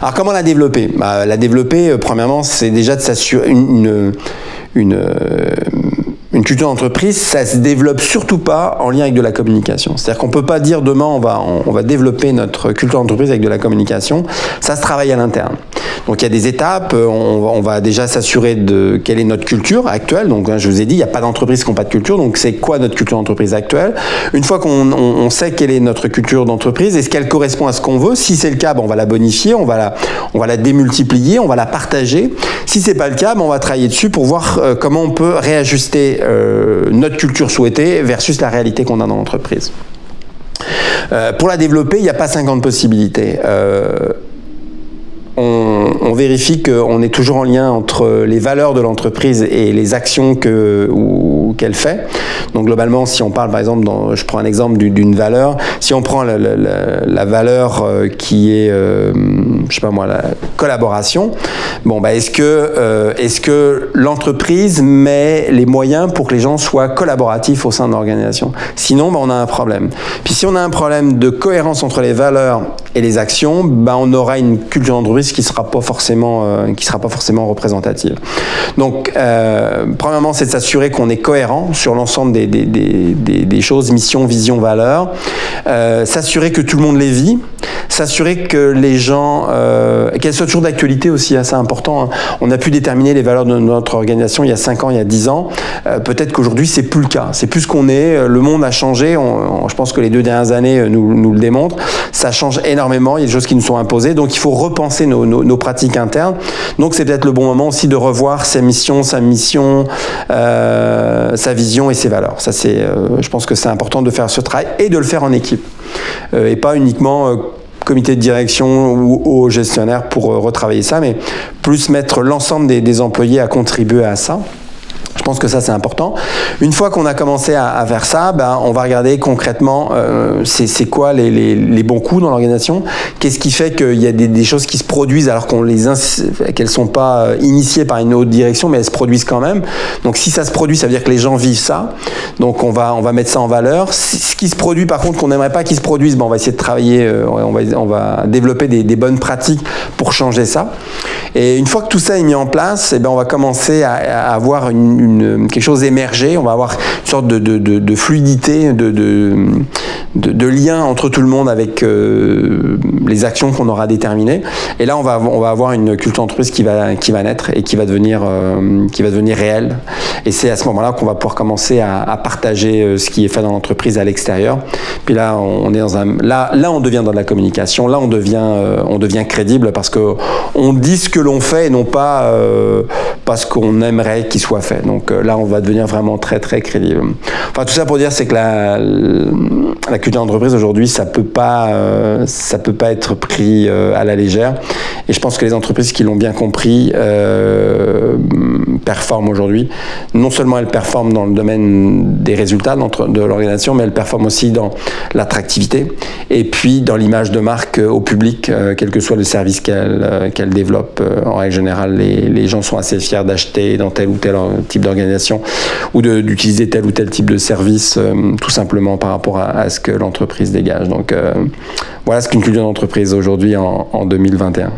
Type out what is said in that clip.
Alors comment la développer? Bah, La développer, premièrement, c'est déjà de s'assurer une, une, une culture d'entreprise, ça se développe surtout pas en lien avec de la communication. C'est-à-dire qu'on peut pas dire demain on va, on, va développer notre culture d'entreprise avec de la communication. Ça se travaille à l'interne. Donc il y a des étapes. On, va déjà s'assurer de quelle est notre culture actuelle. Donc hein, je vous ai dit, il n'y a pas d'entreprise qui n'a pas de culture. Donc c'est quoi notre culture d'entreprise actuelle? Une fois qu'on sait quelle est notre culture d'entreprise, est-ce qu'elle correspond à ce qu'on veut? Si c'est le cas, ben, on va la bonifier, on va la, démultiplier, on va la partager. Si c'est pas le cas, ben, on va travailler dessus pour voir euh, comment on peut réajuster euh, notre culture souhaitée versus la réalité qu'on a dans l'entreprise. Euh, pour la développer, il n'y a pas 50 possibilités. Euh, vérifie qu'on est toujours en lien entre les valeurs de l'entreprise et les actions qu'elle fait. Donc globalement, si on parle par exemple, je prends un exemple d'une valeur, si on prend la, valeur euh, qui est, euh, je sais pas moi, la collaboration, bon, bah, est-ce que, euh, est-ce que l'entreprise met les moyens pour que les gens soient collaboratifs au sein de l'organisation? Sinon, bah, on a un problème. Puis si on a un problème de cohérence entre les valeurs et les actions, bah, on aura une culture d'entreprise qui sera pas forcément, euh, qui sera pas forcément représentative. Donc, premièrement, c'est de s'assurer qu'on est cohérent sur l'ensemble des, choses, mission, vision, valeur. Euh, s'assurer que tout le monde les vit. S'assurer que les gens, euh, qu'elles soient toujours d'actualité aussi, assez important. Hein. On a pu déterminer les valeurs de notre organisation il y a 5 ans, il y a 10 ans. Euh, peut-être qu'aujourd'hui, c'est plus le cas. C'est plus ce qu'on est. Le monde a changé. Je pense que les deux dernières années nous, le démontrent. Ça change énormément. Il y a des choses qui nous sont imposées. Donc, il faut repenser nos, nos, pratiques internes. Donc, c'est peut-être le bon moment aussi de revoir sa mission, sa mission, euh, sa vision et ses valeurs. Ça, c'est, euh, je pense que c'est important de faire ce travail et de le faire en équipe. Euh, et pas uniquement euh, comité de direction ou au gestionnaire pour euh, retravailler ça, mais plus mettre l'ensemble des, des employés à contribuer à ça. Je pense que ça, c'est important. Une fois qu'on a commencé à, faire ça, ben, on va regarder concrètement euh, c'est quoi les, bons coups dans l'organisation. Qu'est-ce qui fait qu'il y a des, choses qui se produisent alors qu'elles sont pas euh, initiées par une autre direction, mais elles se produisent quand même. Donc si ça se produit, ça veut dire que les gens vivent ça. Donc on va, on va mettre ça en valeur. Ce qui se produit, par contre, qu'on n'aimerait pas qu'il se produise, ben, on va essayer de travailler, euh, on, va, développer des, bonnes pratiques pour changer ça. Et une fois que tout ça est mis en place, eh ben, on va commencer à, avoir une quelque chose émerger, on va avoir une sorte de, fluidité, de, lien entre tout le monde avec euh, les actions qu'on aura déterminées. Et là, on va, on va avoir une culture d'entreprise qui va, qui va naître et qui va devenir, euh, qui va devenir réelle. Et c'est à ce moment-là qu'on va pouvoir commencer à, partager euh, ce qui est fait dans l'entreprise à l'extérieur. Puis là, on est dans là, là, on devient dans la communication. Là, on devient, on devient crédible parce que on dit ce que l'on fait et non pas parce qu'on aimerait qu'il soit fait. Donc donc euh, là, on va devenir vraiment très très crédible. Enfin, tout ça pour dire, c'est que la, la culture d'entreprise aujourd'hui, ça peut euh, peut pas être pris euh, à la légère. Et je pense que les entreprises qui l'ont bien compris euh, performent aujourd'hui. Non seulement elles performent dans le domaine des résultats de l'organisation, mais elles performent aussi dans l'attractivité et puis dans l'image de marque au public, quel que soit le service qu'elle qu développe. En règle générale, les, les gens sont assez fiers d'acheter dans tel ou tel type d'organisation ou d'utiliser tel ou tel type de service, tout simplement par rapport à, à ce que l'entreprise dégage. Donc euh, voilà ce qu'une culture d'entreprise aujourd'hui en, en 2021.